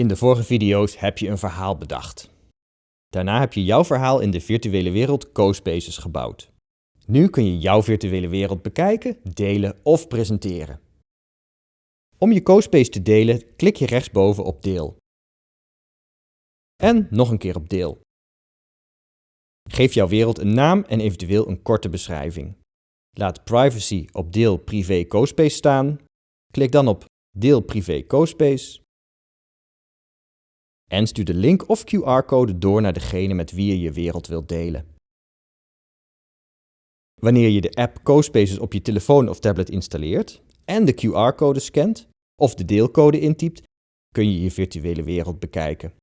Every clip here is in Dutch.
In de vorige video's heb je een verhaal bedacht. Daarna heb je jouw verhaal in de virtuele wereld CoSpaces gebouwd. Nu kun je jouw virtuele wereld bekijken, delen of presenteren. Om je CoSpace te delen, klik je rechtsboven op Deel. En nog een keer op Deel. Geef jouw wereld een naam en eventueel een korte beschrijving. Laat Privacy op Deel Privé CoSpace staan. Klik dan op Deel Privé CoSpace. En stuur de link of QR-code door naar degene met wie je je wereld wilt delen. Wanneer je de app CoSpaces op je telefoon of tablet installeert en de QR-code scant of de deelcode intypt, kun je je virtuele wereld bekijken.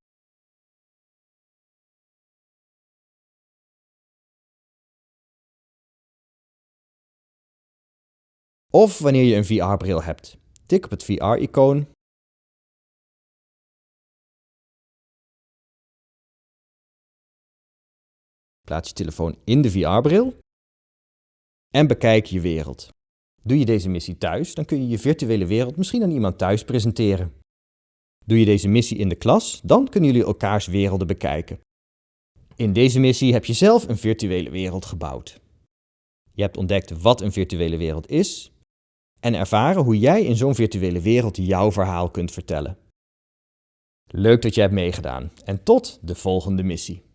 Of wanneer je een VR-bril hebt. Tik op het VR-icoon Plaats je telefoon in de VR-bril en bekijk je wereld. Doe je deze missie thuis, dan kun je je virtuele wereld misschien aan iemand thuis presenteren. Doe je deze missie in de klas, dan kunnen jullie elkaars werelden bekijken. In deze missie heb je zelf een virtuele wereld gebouwd. Je hebt ontdekt wat een virtuele wereld is en ervaren hoe jij in zo'n virtuele wereld jouw verhaal kunt vertellen. Leuk dat je hebt meegedaan en tot de volgende missie.